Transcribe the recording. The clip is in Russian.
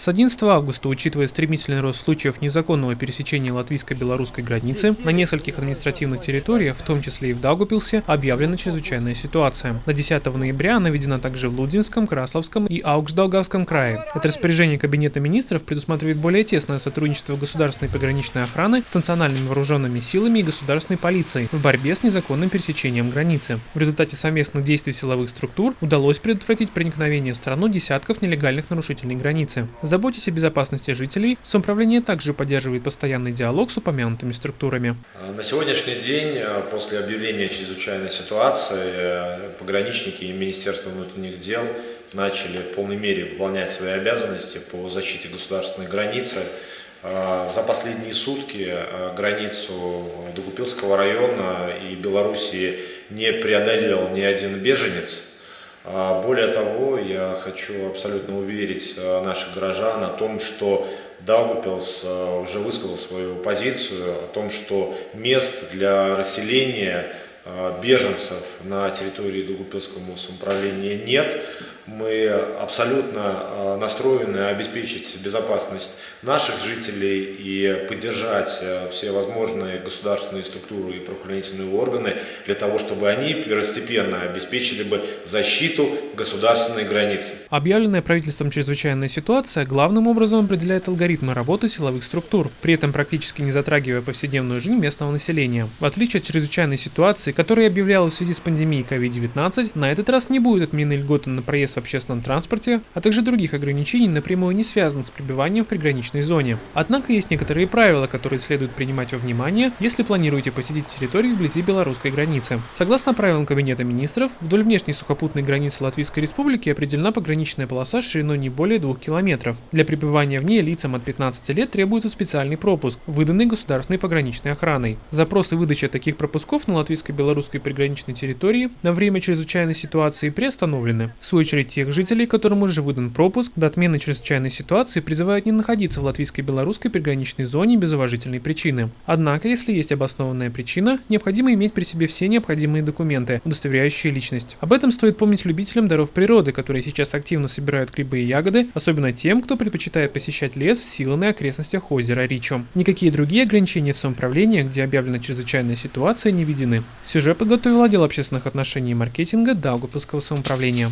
С 11 августа, учитывая стремительный рост случаев незаконного пересечения латвийско-белорусской границы, на нескольких административных территориях, в том числе и в Даугупилсе, объявлена чрезвычайная ситуация. На 10 ноября она введена также в Лудинском, Красловском и Аугждалгавском крае. Это распоряжение Кабинета министров предусматривает более тесное сотрудничество государственной пограничной охраны с национальными вооруженными силами и государственной полицией в борьбе с незаконным пересечением границы. В результате совместных действий силовых структур удалось предотвратить проникновение в страну десятков нелегальных нарушителей границы. Заботясь о безопасности жителей, самоуправление также поддерживает постоянный диалог с упомянутыми структурами. На сегодняшний день, э, после объявления чрезвычайной ситуации, э, пограничники и Министерство внутренних дел начали в полной мере выполнять свои обязанности по защите государственной границы. Э, за последние сутки границу Догупилского района и Белоруссии не преодолел ни один беженец. А, более того, я хочу абсолютно уверить а, наших горожан о том, что Даугупилс а, уже высказал свою позицию о том, что мест для расселения беженцев на территории Даугупилского самоуправления нет мы абсолютно а, настроены обеспечить безопасность наших жителей и поддержать а, все возможные государственные структуры и правоохранительные органы для того, чтобы они первостепенно обеспечили бы защиту государственной границы. Объявленная правительством чрезвычайная ситуация главным образом определяет алгоритмы работы силовых структур, при этом практически не затрагивая повседневную жизнь местного населения. В отличие от чрезвычайной ситуации, которая объявлялась в связи с пандемией COVID-19, на этот раз не будет отменены льготы на проезд общественном транспорте, а также других ограничений напрямую не связанных с пребыванием в приграничной зоне. Однако есть некоторые правила, которые следует принимать во внимание, если планируете посетить территории вблизи белорусской границы. Согласно правилам Кабинета министров, вдоль внешней сухопутной границы Латвийской Республики определена пограничная полоса шириной не более 2 километров. Для пребывания в ней лицам от 15 лет требуется специальный пропуск, выданный государственной пограничной охраной. Запросы выдачи таких пропусков на латвийско-белорусской приграничной территории на время чрезвычайной ситуации приостановлены. В свою очередь, тех жителей, которым уже выдан пропуск, до отмены чрезвычайной ситуации призывают не находиться в латвийской белорусской приграничной зоне без уважительной причины. Однако, если есть обоснованная причина, необходимо иметь при себе все необходимые документы, удостоверяющие личность. Об этом стоит помнить любителям даров природы, которые сейчас активно собирают грибы и ягоды, особенно тем, кто предпочитает посещать лес в силанной окрестностях озера Ричо. Никакие другие ограничения в самоуправлении, где объявлена чрезвычайная ситуация, не введены. Сюжет подготовил отдел общественных отношений и маркетинга Даугавпилского самоуправления.